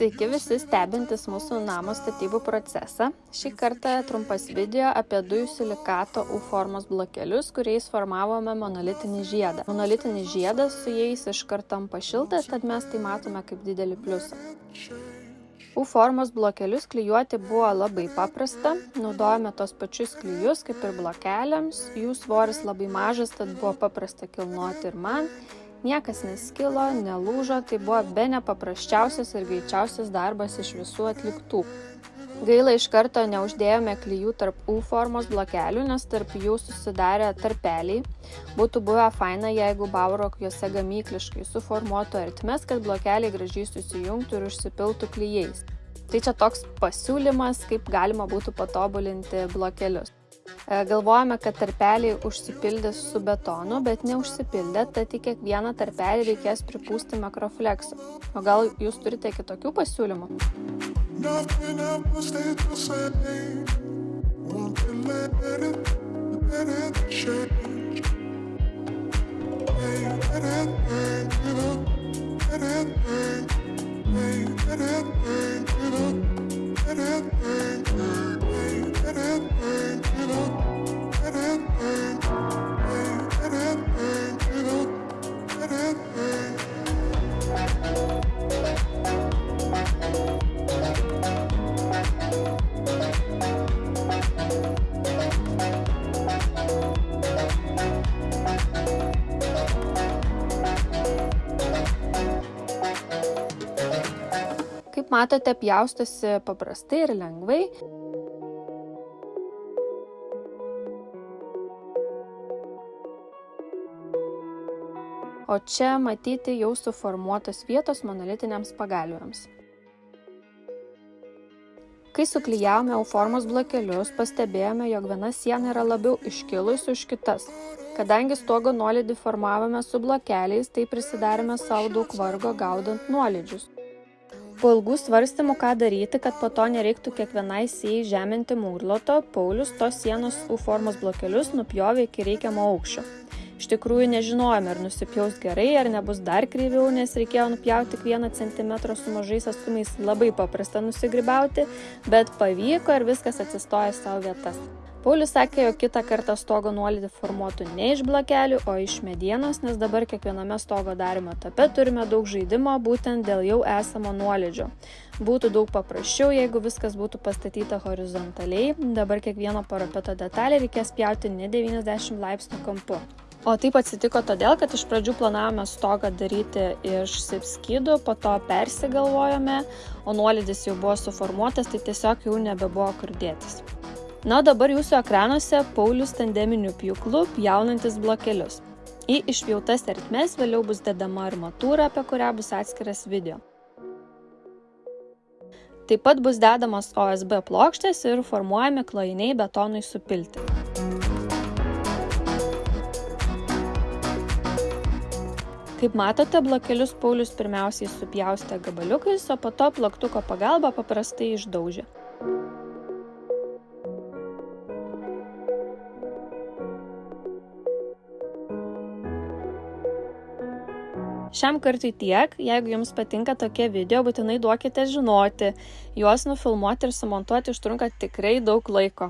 Sveiki visi stebintys mūsų namo statybų procesą. Šį kartą trumpas video apie dujų silikato U formos blokelius, kuriais formavome monolitinį žiedą. Monolitinis žiedas su jais iš karto tampa šiltas, tad mes tai matome kaip didelį pliusą. U formos blokelius klyjuoti buvo labai paprasta, naudojame tos pačius klyjus kaip ir blokeliams, jų svoris labai mažas, tad buvo paprasta kilnuoti ir man Niekas neskilo, nelūžo, tai buvo be nepaprasčiausias ir greičiausias darbas iš visų atliktų. Gaila iš karto neuždėjome klyjų tarp U formos blokelių, nes tarp jų susidarė tarpeliai. Būtų buvę faina, jeigu Baurok juose gamykliškai suformuotų ertmes, kad blokeliai gražiai susijungtų ir užsipiltų klyjais. Tai čia toks pasiūlymas, kaip galima būtų patobulinti blokelius. E, galvojame, kad tarpeliai užsipildys su betonu, bet neužsipildė, tad į kiekvieną tarpelį reikės pripūsti makrofleksų. O gal jūs turite kitokių pasiūlymų? Nothing ever stayed the same. Kaip matote, pjaustosi paprastai ir lengvai. O čia matyti jau suformuotos vietos monolitiniams pagalvėms. Kai suklyjavome U formos blokelius, pastebėjome, jog viena siena yra labiau iškilusi už kitas. Kadangi stogo nuolydį formavome su blokeliais, tai prisidarėme savo daug vargo gaudant nuolydžius po ilgų svarstymų ką daryti kad po to nereiktų kiekvienai sijai žeminti mūrloto. Paulius tos sienos u formos blokelius nupjovė iki reikiamo aukščio. Iš tikrųjų nežinojome ar nusipjaus gerai ar nebus dar kreiviau nes reikėjo nupjauti tik vieną centimetrą su mažais atstumais labai paprasta nusigrybauti bet pavyko ir viskas atsistojo į savo vietas Paulius sakė, jog kitą kartą stogo nuolydį formuotų ne iš blokelių, o iš medienos, nes dabar kiekviename stogo darimo etape turime daug žaidimo būtent dėl jau esamo nuolydžio. Būtų daug paprasčiau, jeigu viskas būtų pastatyta horizontaliai, dabar kiekvieno parapeto detalę reikės pjauti ne 90 laipsnių kampu. O taip atsitiko todėl, kad iš pradžių planavome stogą daryti iš sipskydų, po to persigalvojome, o nuolydis jau buvo suformuotas, tai tiesiog jau nebebuvo kur dėtis. Na, dabar jūsų ekranuose Paulius tandeminiu pjūklu pjaunantis blokelius. Į išpjautas ertmes vėliau bus dedama armatūra, apie kurią bus atskiras video. Taip pat bus dedamas OSB plokštės ir formuojami klojiniai betonui supilti. Kaip matote, blokelius Paulius pirmiausiai supjaustė gabaliukais, o po to plaktuko pagalba paprastai išdaužė. Šiam kartui tiek, jeigu jums patinka tokie video, būtinai duokite žinoti, juos nufilmuoti ir sumontuoti užtrunka tikrai daug laiko.